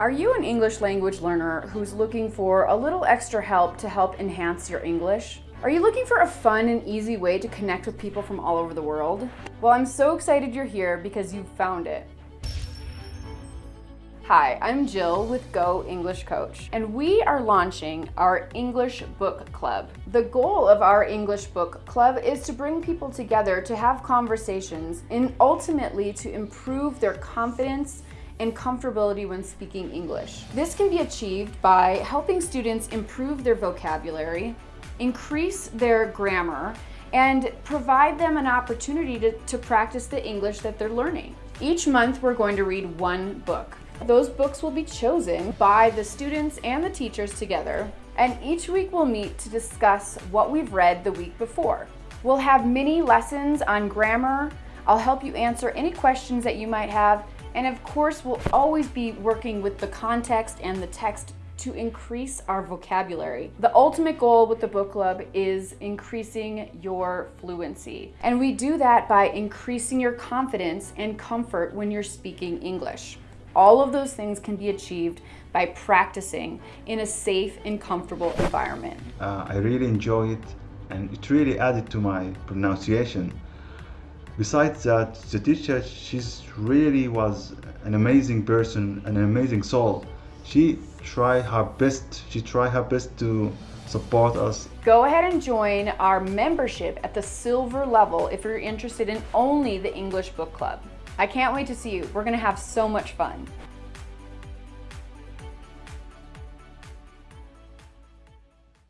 Are you an English language learner who's looking for a little extra help to help enhance your English? Are you looking for a fun and easy way to connect with people from all over the world? Well, I'm so excited you're here because you've found it. Hi, I'm Jill with Go English Coach, and we are launching our English Book Club. The goal of our English Book Club is to bring people together to have conversations and ultimately to improve their confidence and comfortability when speaking English. This can be achieved by helping students improve their vocabulary, increase their grammar, and provide them an opportunity to, to practice the English that they're learning. Each month we're going to read one book. Those books will be chosen by the students and the teachers together, and each week we'll meet to discuss what we've read the week before. We'll have mini lessons on grammar, I'll help you answer any questions that you might have, and of course, we'll always be working with the context and the text to increase our vocabulary. The ultimate goal with the book club is increasing your fluency. And we do that by increasing your confidence and comfort when you're speaking English. All of those things can be achieved by practicing in a safe and comfortable environment. Uh, I really enjoy it and it really added to my pronunciation. Besides that, the teacher, she's really was an amazing person, an amazing soul. She tried her best, she tried her best to support us. Go ahead and join our membership at the silver level if you're interested in only the English Book Club. I can't wait to see you. We're gonna have so much fun.